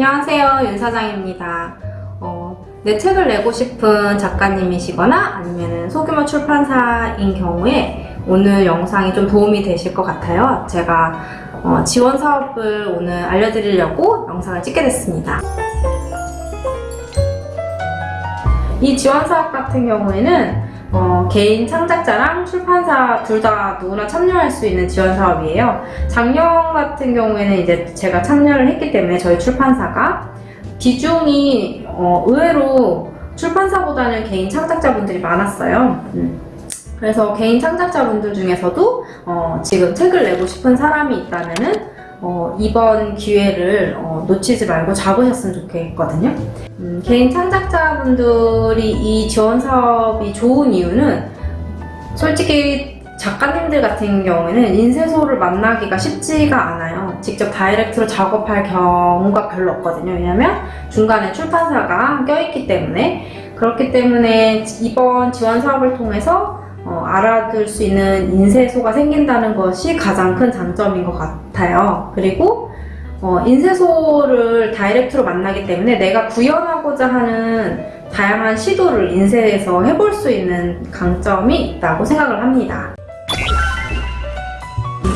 안녕하세요 윤 사장입니다. 어, 내 책을 내고 싶은 작가님이시거나 아니면 소규모 출판사인 경우에 오늘 영상이 좀 도움이 되실 것 같아요. 제가 어, 지원 사업을 오늘 알려드리려고 영상을 찍게 됐습니다. 이 지원 사업 같은 경우에는 어, 개인 창작자랑 출판사 둘 다 누구나 참여할 수 있는 지원 사업이에요. 작년 같은 경우에는 이제 제가 참여를 했기 때문에 저희 출판사가 비중이 어, 의외로 출판사보다는 개인 창작자분들이 많았어요. 음. 그래서 개인 창작자분들 중에서도 어, 지금 책을 내고 싶은 사람이 있다면은 어, 이번 기회를 어, 놓치지 말고 잡으셨으면 좋겠거든요. 음, 개인 창작자분들이 이 지원 사업이 좋은 이유는 솔직히 작가님들 같은 경우에는 인쇄소를 만나기가 쉽지가 않아요. 직접 다이렉트로 작업할 경우가 별로 없거든요. 왜냐면 중간에 출판사가 껴있기 때문에 그렇기 때문에 이번 지원 사업을 통해서 어, 알아둘 수 있는 인쇄소가 생긴다는 것이 가장 큰 장점인 것 같아요. 그리고 어, 인쇄소를 다이렉트로 만나기 때문에 내가 구현하고자 하는 다양한 시도를 인쇄에서 해볼 수 있는 강점이 있다고 생각을 합니다.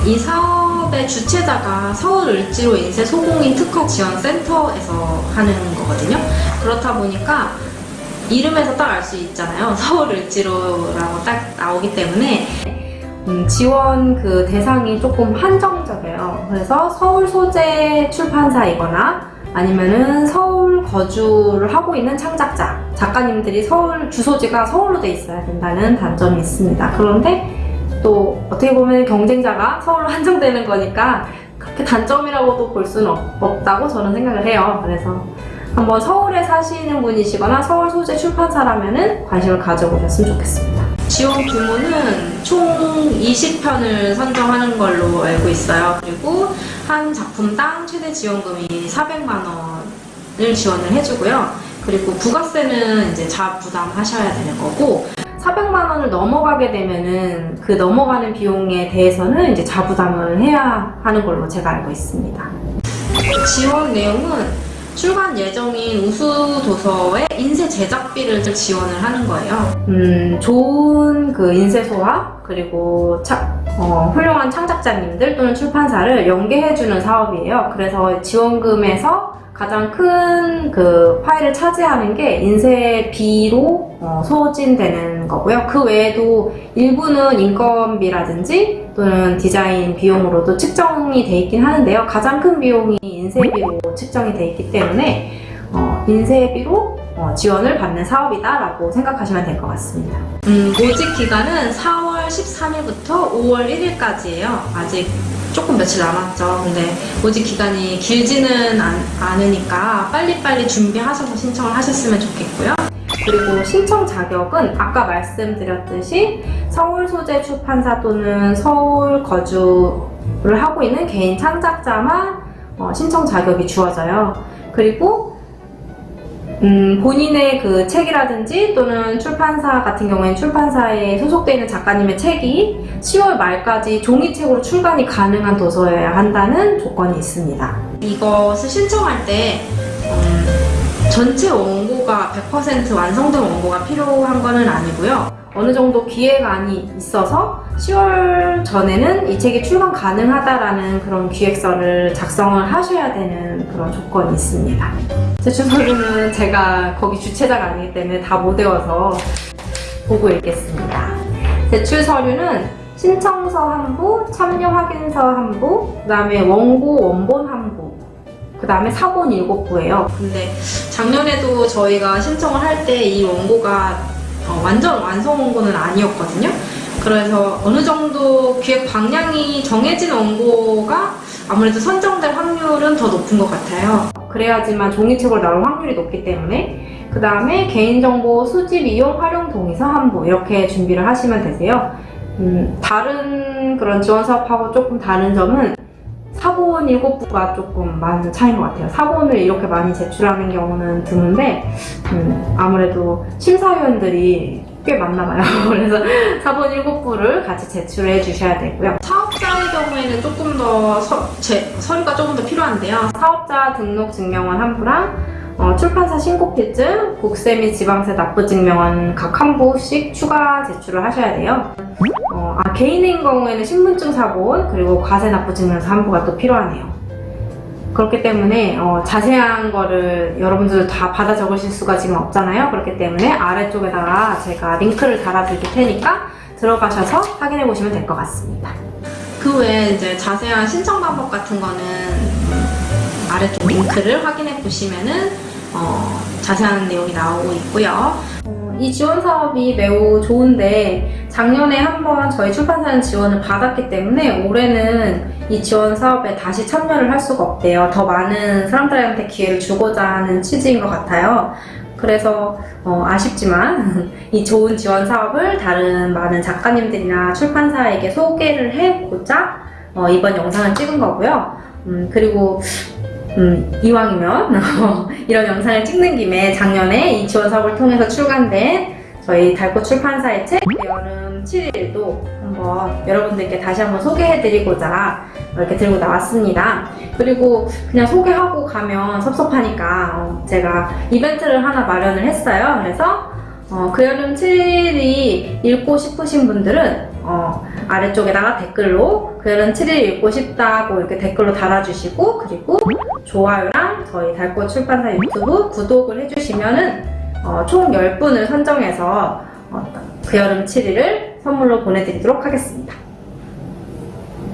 이 사업의 주체자가 서울 을지로 인쇄 소공인 특허 지원 센터에서 하는 거거든요. 그렇다 보니까 이름에서 딱 알 수 있잖아요. 서울 을지로라고 딱 나오기 때문에 음, 지원 그 대상이 조금 한정적이에요. 그래서 서울 소재 출판사이거나 아니면은 서울 거주를 하고 있는 창작자, 작가님들이 서울 주소지가 서울로 돼 있어야 된다는 단점이 있습니다. 그런데 또 어떻게 보면 경쟁자가 서울로 한정되는 거니까 그렇게 단점이라고도 볼 수는 없, 없다고 저는 생각을 해요. 그래서 한번 서울에 사시는 분이시거나 서울 소재 출판사라면 관심을 가져보셨으면 좋겠습니다. 지원 규모는 총 20편을 선정하는 걸로 알고 있어요. 그리고 한 작품당 최대 지원금이 400만 원을 지원을 해주고요. 그리고 부가세는 이제 자부담하셔야 되는 거고 400만 원을 넘어가게 되면은 그 넘어가는 비용에 대해서는 이제 자부담을 해야 하는 걸로 제가 알고 있습니다. 지원 내용은 출간 예정인 우수 도서의 인쇄 제작비를 지원을 하는 거예요. 음, 좋은 그 인쇄소와 그리고 차, 어, 훌륭한 창작자님들 또는 출판사를 연계해주는 사업이에요. 그래서 지원금에서 가장 큰 그 파일을 차지하는 게 인쇄비로 어, 소진되는 거고요. 그 외에도 일부는 인건비라든지 또는 디자인 비용으로도 측정이 돼 있긴 하는데요. 가장 큰 비용이 인쇄비로 측정이 돼 있기 때문에 어, 인쇄비로 어, 지원을 받는 사업이다 라고 생각하시면 될 것 같습니다. 음, 모집 기간은 4월 13일부터 5월 1일까지예요. 아직 조금 며칠 남았죠. 근데 모집 기간이 길지는 않, 않으니까 빨리빨리 준비하셔서 신청을 하셨으면 좋겠고요. 그리고 신청 자격은 아까 말씀드렸듯이 서울 소재 출판사 또는 서울 거주를 하고 있는 개인 창작자만 어, 신청 자격이 주어져요. 그리고 음, 본인의 그 책이라든지 또는 출판사 같은 경우에는 출판사에 소속되어 있는 작가님의 책이 10월 말까지 종이책으로 출간이 가능한 도서여야 한다는 조건이 있습니다. 이것을 신청할 때 음, 전체 원고가 100% 완성된 원고가 필요한 것은 아니고요. 어느 정도 기획안이 있어서 10월 전에는 이 책이 출간 가능하다라는 그런 기획서를 작성을 하셔야 되는 그런 조건이 있습니다. 제출 서류는 제가 거기 주최자가 아니기 때문에 다 못 외워서 보고 읽겠습니다. 제출 서류는 신청서 한 부, 참여 확인서 한 부, 그 다음에 원고 원본 한 부, 그 다음에 사본 일곱 부예요. 근데 작년에도 저희가 신청을 할 때 이 원고가 어, 완전 완성 원고는 아니었거든요. 그래서 어느 정도 기획 방향이 정해진 원고가 아무래도 선정될 확률은 더 높은 것 같아요. 그래야지만 종이책으로 나올 확률이 높기 때문에 그 다음에 개인정보 수집 이용 활용 동의서 한부 이렇게 준비를 하시면 되세요. 음, 다른 그런 지원 사업하고 조금 다른 점은 사본 7부가 조금 많은 차이인 것 같아요. 사본을 이렇게 많이 제출하는 경우는 드문데 음, 아무래도 심사위원들이 꽤 많나 봐요. 그래서 사본 7부를 같이 제출해 주셔야 되고요. 사업자의 경우에는 조금 더 서, 제, 서류가 조금 더 필요한데요. 사업자 등록 증명원 한 부랑 어, 출판사 신고필증, 국세 및 지방세 납부 증명원 각 한 부씩 추가 제출을 하셔야 돼요. 어, 아, 개인인 경우에는 신분증 사본 그리고 과세 납부 증명서 한 부가 또 필요하네요. 그렇기 때문에 어, 자세한 거를 여러분들 다 받아 적으실 수가 지금 없잖아요. 그렇기 때문에 아래쪽에다가 제가 링크를 달아드릴 테니까 들어가셔서 확인해 보시면 될 것 같습니다. 그 외에 이제 자세한 신청 방법 같은 거는 음, 아래쪽 링크를 확인해 보시면은 어, 자세한 내용이 나오고 있고요. 어, 이 지원 사업이 매우 좋은데 작년에 한번 저희 출판사는 지원을 받았기 때문에 올해는 이 지원 사업에 다시 참여를 할 수가 없대요. 더 많은 사람들한테 기회를 주고자 하는 취지인 것 같아요. 그래서 어, 아쉽지만 이 좋은 지원 사업을 다른 많은 작가님들이나 출판사에게 소개를 해보자 어, 이번 영상을 찍은 거고요. 음, 그리고 음, 이왕이면 이런 영상을 찍는 김에 작년에 이 지원 사업을 통해서 출간된 저희 달꽃 출판사의 책 여름 7일도 한번 여러분들께 다시 한번 소개해드리고자 이렇게 들고 나왔습니다. 그리고 그냥 소개하고 가면 섭섭하니까 어, 제가 이벤트를 하나 마련을 했어요. 그래서 어, 그 여름 7일이 읽고 싶으신 분들은 어, 아래쪽에다가 댓글로 그 여름 7일 읽고 싶다고 이렇게 댓글로 달아주시고 그리고 좋아요랑 저희 달꽃 출판사 유튜브 구독을 해주시면은 어, 총 10분을 선정해서 어, 그 여름 7일을 선물로 보내드리도록 하겠습니다.